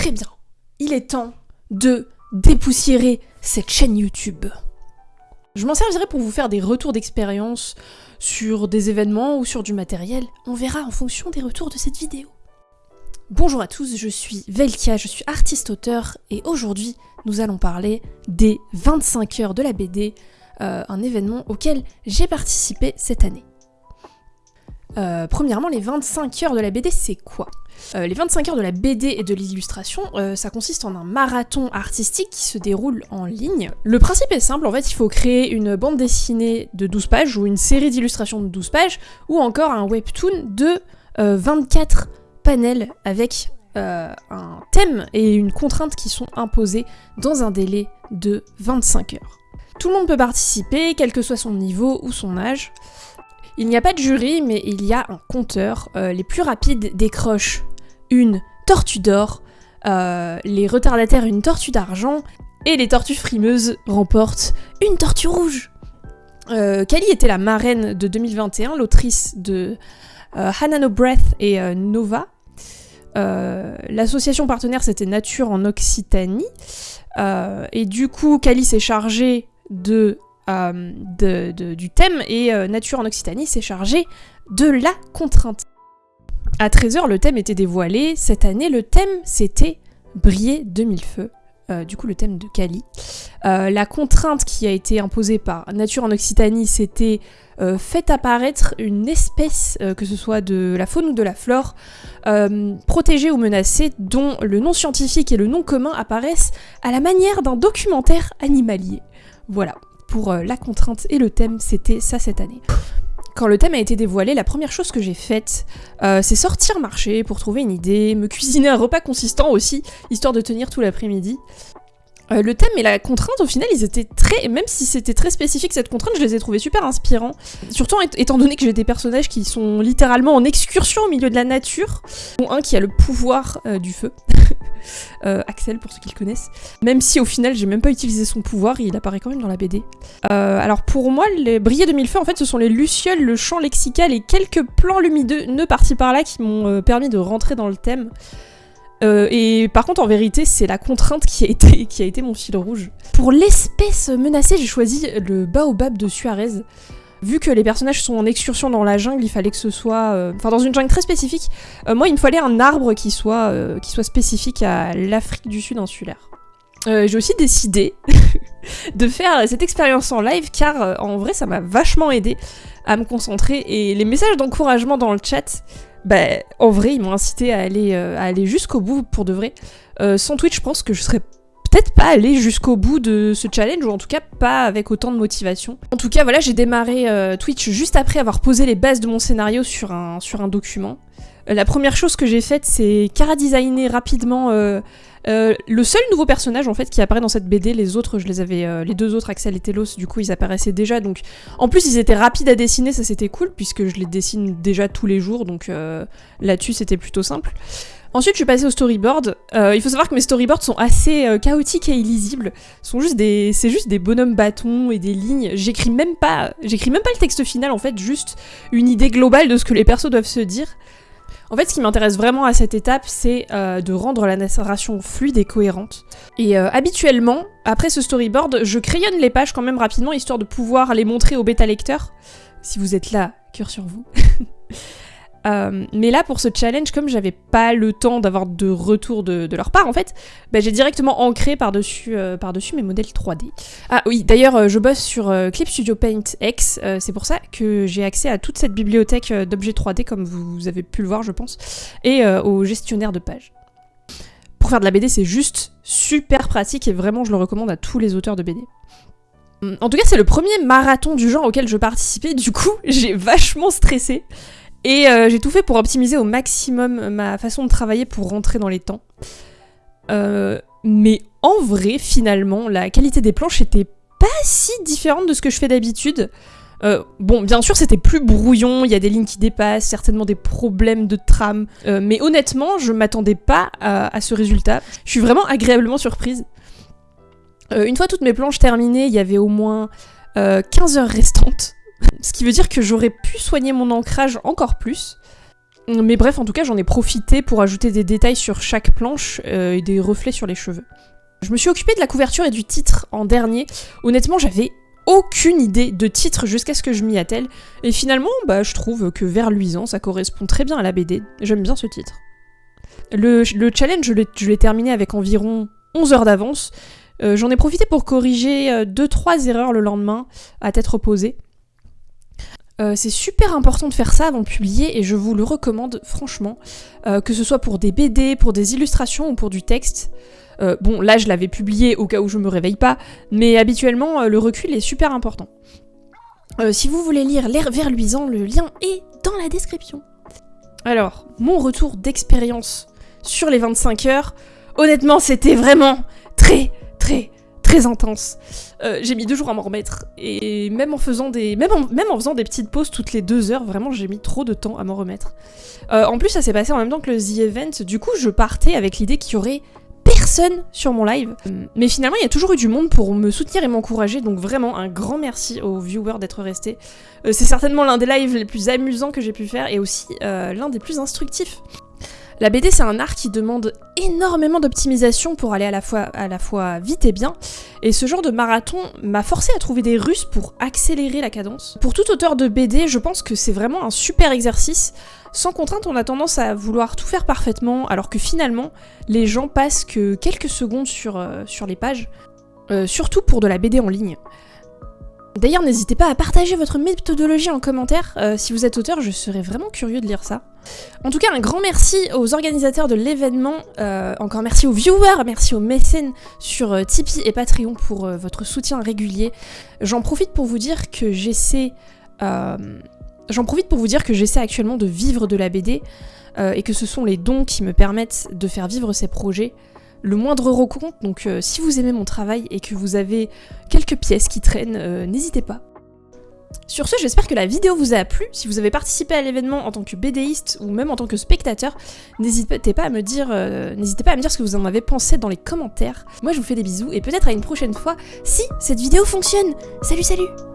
Très bien, il est temps de dépoussiérer cette chaîne YouTube. Je m'en servirai pour vous faire des retours d'expérience sur des événements ou sur du matériel. On verra en fonction des retours de cette vidéo. Bonjour à tous, je suis Velkia, je suis artiste-auteur et aujourd'hui nous allons parler des 25 heures de la BD, euh, un événement auquel j'ai participé cette année. Euh, premièrement, les 25 heures de la BD, c'est quoi? Euh, Les 25 heures de la BD et de l'illustration, euh, ça consiste en un marathon artistique qui se déroule en ligne. Le principe est simple, en fait, il faut créer une bande dessinée de 12 pages ou une série d'illustrations de 12 pages ou encore un webtoon de 24 panels avec un thème et une contrainte qui sont imposés dans un délai de 25 heures. Tout le monde peut participer, quel que soit son niveau ou son âge. Il n'y a pas de jury, mais il y a un compteur. Euh, les plus rapides décrochent une tortue d'or, euh, les retardataires une tortue d'argent, et les tortues frimeuses remportent une tortue rouge. Euh, Kali était la marraine de 2021, l'autrice de Hanano Breath et Nova. L'association partenaire c'était Nature en Occitanie. et du coup, Kali s'est chargée de euh, du thème et euh, Nature en Occitanie s'est chargé de la contrainte. À 13h, le thème était dévoilé. Cette année, le thème, c'était Briller de mille feux. Euh, du coup, le thème de Cali. la contrainte qui a été imposée par Nature en Occitanie, c'était fait apparaître une espèce, que ce soit de la faune ou de la flore, protégée ou menacée, dont le nom scientifique et le nom commun apparaissent à la manière d'un documentaire animalier. Voilà pour euh, la contrainte et le thème, c'était ça cette année. Quand le thème a été dévoilé, la première chose que j'ai faite, euh, c'est sortir marcher pour trouver une idée, me cuisiner un repas consistant aussi, histoire de tenir tout l'après-midi. Euh, le thème et la contrainte, au final, ils étaient très. Même si c'était très spécifique cette contrainte, je les ai trouvés super inspirants. Surtout étant donné que j'ai des personnages qui sont littéralement en excursion au milieu de la nature. Dont un qui a le pouvoir euh, du feu. Euh, Axel, pour ceux qui le connaissent. Même si au final, j'ai même pas utilisé son pouvoir, il apparaît quand même dans la BD. alors pour moi, les brillets de mille feux, en fait, ce sont les lucioles, le champ lexical et quelques plans lumineux par par-là qui m'ont permis de rentrer dans le thème. Euh, et par contre, en vérité, c'est la contrainte qui a, été, qui a été mon fil rouge. Pour l'espèce menacée, j'ai choisi le baobab de Suarez. Vu que les personnages sont en excursion dans la jungle, il fallait que ce soit... Euh, enfin, dans une jungle très spécifique. Euh, moi, il me fallait un arbre qui soit, qui soit spécifique à l'Afrique du Sud insulaire. j'ai aussi décidé de faire cette expérience en live car en vrai ça m'a vachement aidé à me concentrer et les messages d'encouragement dans le chat bah, en vrai, ils m'ont incité à aller, euh, jusqu'au bout pour de vrai. Euh, sans Twitch, je pense que je serais peut-être pas allé jusqu'au bout de ce challenge, ou en tout cas pas avec autant de motivation. En tout cas, voilà, j'ai démarré euh, Twitch juste après avoir posé les bases de mon scénario sur un document. La première chose que j'ai faite, c'est cara-designer rapidement euh, le seul nouveau personnage en fait qui apparaît dans cette BD, les autres je les avais, euh, les deux autres Axel et Telos, du coup ils apparaissaient déjà. Donc en plus ils étaient rapides à dessiner, ça c'était cool puisque je les dessine déjà tous les jours, donc euh, là-dessus c'était plutôt simple. Ensuite, je suis passée au storyboard. il faut savoir que mes storyboards sont assez chaotiques et illisibles. Sont juste des, c'est juste des bonhommes bâtons et des lignes. J'écris même pas, j'écris même pas le texte final en fait, juste une idée globale de ce que les persos doivent se dire. En fait, ce qui m'intéresse vraiment à cette étape, c'est euh, de rendre la narration fluide et cohérente. Et euh, habituellement, après ce storyboard, je crayonne les pages quand même rapidement, histoire de pouvoir les montrer au bêta lecteur. Si vous êtes là, cœur sur vous. Euh, mais là, pour ce challenge, comme j'avais pas le temps d'avoir de retour de, leur part, en fait, bah, j'ai directement ancré par-dessus euh, mes modèles 3D. Ah oui, d'ailleurs, euh, je bosse sur Clip Studio Paint X, c'est pour ça que j'ai accès à toute cette bibliothèque d'objets 3D, comme vous avez pu le voir, je pense, et au gestionnaire de pages. Pour faire de la BD, c'est juste super pratique, et vraiment, je le recommande à tous les auteurs de BD. En tout cas, c'est le premier marathon du genre auquel je participais, du coup, j'ai vachement stressé. Et euh, j'ai tout fait pour optimiser au maximum ma façon de travailler pour rentrer dans les temps. Euh, mais en vrai, finalement, la qualité des planches était pas si différente de ce que je fais d'habitude. Euh, bon, bien sûr, c'était plus brouillon, il y a des lignes qui dépassent, certainement des problèmes de trame, mais honnêtement, je m'attendais pas à, à, ce résultat. Je suis vraiment agréablement surprise. une fois toutes mes planches terminées, il y avait au moins 15 heures restantes. Ce qui veut dire que j'aurais pu soigner mon ancrage encore plus. Mais bref, en tout cas, j'en ai profité pour ajouter des détails sur chaque planche euh, et des reflets sur les cheveux. Je me suis occupée de la couverture et du titre en dernier. Honnêtement, j'avais aucune idée de titre jusqu'à ce que je m'y attelle. Et finalement, bah, je trouve que Vers luisant, ça correspond très bien à la BD. J'aime bien ce titre. Le, challenge, je l'ai terminé avec environ 11 heures d'avance. Euh, j'en ai profité pour corriger 2-3 euh, erreurs le lendemain, à tête reposée. Euh, c'est super important de faire ça avant de publier et je vous le recommande franchement, que ce soit pour des BD, pour des illustrations ou pour du texte. bon, là je l'avais publié au cas où je me réveille pas, mais habituellement le recul est super important. si vous voulez lire L'air verluisant, le lien est dans la description. Alors, mon retour d'expérience sur les 25 heures, honnêtement c'était vraiment très très très intense. Euh, j'ai mis deux jours à m'en remettre et même en faisant des même même en faisant des petites pauses toutes les deux heures, vraiment j'ai mis trop de temps à m'en remettre. Euh, en plus ça s'est passé en même temps que le The Event, du coup je partais avec l'idée qu'il y aurait personne sur mon live. Mais finalement, il y a toujours eu du monde pour me soutenir et m'encourager, donc vraiment un grand merci aux viewers d'être restés. Euh, c'est certainement l'un des lives les plus amusants que j'ai pu faire et aussi l'un des plus instructifs. La BD c'est un art qui demande énormément d'optimisation pour aller à la, fois, vite et bien, et ce genre de marathon m'a forcé à trouver des russes pour accélérer la cadence. Pour tout auteur de BD, je pense que c'est vraiment un super exercice. Sans contrainte, on a tendance à vouloir tout faire parfaitement, alors que finalement, les gens passent que quelques secondes sur, euh, les pages, euh, surtout pour de la BD en ligne. D'ailleurs, n'hésitez pas à partager votre méthodologie en commentaire. Euh, si vous êtes auteur, je serais vraiment curieux de lire ça. En tout cas, un grand merci aux organisateurs de l'événement, euh, encore merci aux viewers, merci aux mécènes sur euh, Tipeee et Patreon pour votre soutien régulier. J'en profite pour vous dire que j'essaie... J'en profite pour vous dire que j'essaie actuellement de vivre de la BD et que ce sont les dons qui me permettent de faire vivre ces projets. Le moindre euro compte, donc si vous aimez mon travail et que vous avez quelques pièces qui traînent, n'hésitez pas. Sur ce, j'espère que la vidéo vous a plu. Si vous avez participé à l'événement en tant que BDiste ou même en tant que spectateur, n'hésitez pas à me dire, euh, pas à me dire ce que vous en avez pensé dans les commentaires. Moi, je vous fais des bisous et peut-être à une prochaine fois si cette vidéo fonctionne. Salut, salut